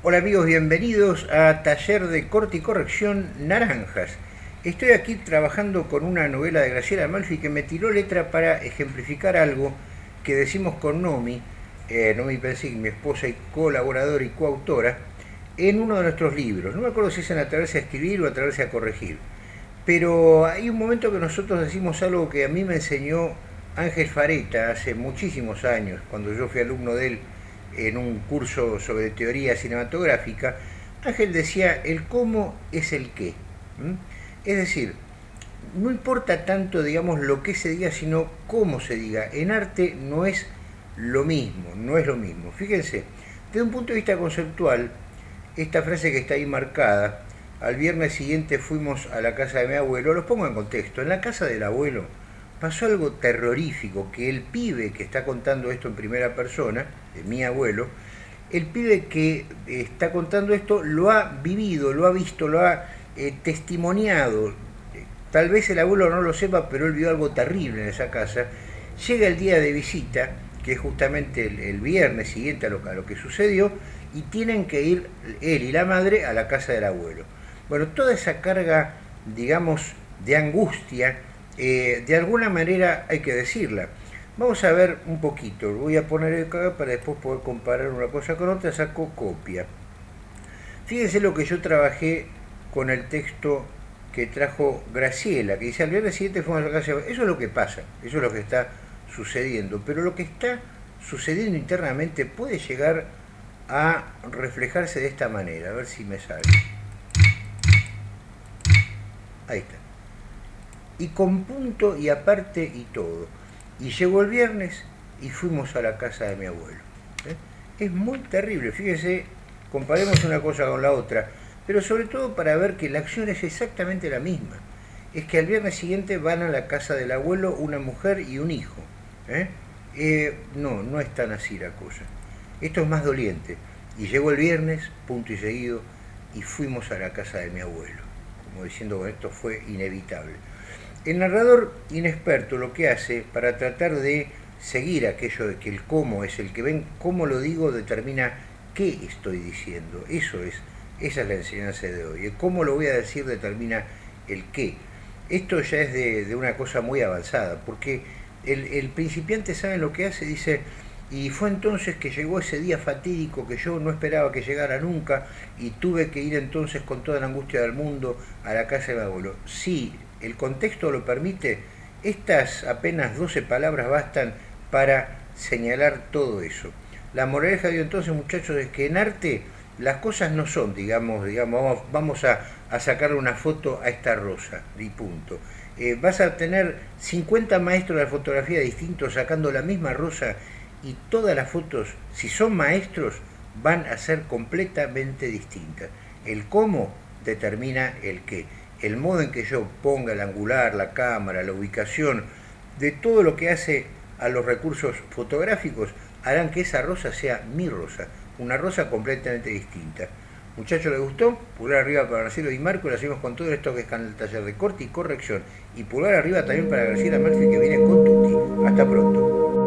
Hola amigos, bienvenidos a Taller de Corte y Corrección Naranjas. Estoy aquí trabajando con una novela de Graciela Amalfi que me tiró letra para ejemplificar algo que decimos con Nomi, eh, Nomi Pensig, mi esposa y colaboradora y coautora, en uno de nuestros libros. No me acuerdo si es en a escribir o Atreverse a corregir. Pero hay un momento que nosotros decimos algo que a mí me enseñó Ángel Fareta hace muchísimos años, cuando yo fui alumno de él en un curso sobre teoría cinematográfica, Ángel decía, el cómo es el qué. Es decir, no importa tanto, digamos, lo que se diga, sino cómo se diga. En arte no es lo mismo, no es lo mismo. Fíjense, desde un punto de vista conceptual, esta frase que está ahí marcada, al viernes siguiente fuimos a la casa de mi abuelo, los pongo en contexto, en la casa del abuelo pasó algo terrorífico, que el pibe que está contando esto en primera persona, de mi abuelo, el pibe que está contando esto lo ha vivido, lo ha visto, lo ha eh, testimoniado. Tal vez el abuelo no lo sepa, pero él vio algo terrible en esa casa. Llega el día de visita, que es justamente el, viernes siguiente a lo, a lo que sucedió, y tienen que ir él y la madre a la casa del abuelo. Bueno, toda esa carga, digamos, de angustia, eh, de alguna manera hay que decirla. Vamos a ver un poquito, voy a poner acá para después poder comparar una cosa con otra, saco copia. Fíjense lo que yo trabajé con el texto que trajo Graciela, que dice al viernes siguiente fuimos la casa. Eso es lo que pasa, eso es lo que está sucediendo, pero lo que está sucediendo internamente puede llegar a reflejarse de esta manera, a ver si me sale. Ahí está y con punto y aparte y todo. Y llegó el viernes y fuimos a la casa de mi abuelo. ¿eh? Es muy terrible, fíjese, comparemos una cosa con la otra, pero sobre todo para ver que la acción es exactamente la misma. Es que al viernes siguiente van a la casa del abuelo una mujer y un hijo. ¿eh? Eh, no, no es tan así la cosa. Esto es más doliente. Y llegó el viernes, punto y seguido, y fuimos a la casa de mi abuelo. Como diciendo, esto fue inevitable. El narrador inexperto lo que hace para tratar de seguir aquello de que el cómo es el que ven, cómo lo digo determina qué estoy diciendo. Eso es, esa es la enseñanza de hoy. El cómo lo voy a decir determina el qué. Esto ya es de, una cosa muy avanzada, porque el, principiante sabe lo que hace, dice, y fue entonces que llegó ese día fatídico que yo no esperaba que llegara nunca y tuve que ir entonces con toda la angustia del mundo a la casa de mi abuelo. Sí, el contexto lo permite, estas apenas 12 palabras bastan para señalar todo eso. La moraleja de entonces, muchachos, es que en arte las cosas no son, digamos, digamos vamos, a, sacarle una foto a esta rosa, y punto. Eh, vas a tener 50 maestros de fotografía distintos sacando la misma rosa y todas las fotos, si son maestros, van a ser completamente distintas. El cómo determina el qué el modo en que yo ponga el angular, la cámara, la ubicación, de todo lo que hace a los recursos fotográficos, harán que esa rosa sea mi rosa, una rosa completamente distinta. Muchachos, ¿les gustó? Pulgar arriba para Marcelo y Marco, lo hacemos con todo esto que es el taller de corte y corrección. Y pulgar arriba también para Graciela Murphy que viene con Tutti. Hasta pronto.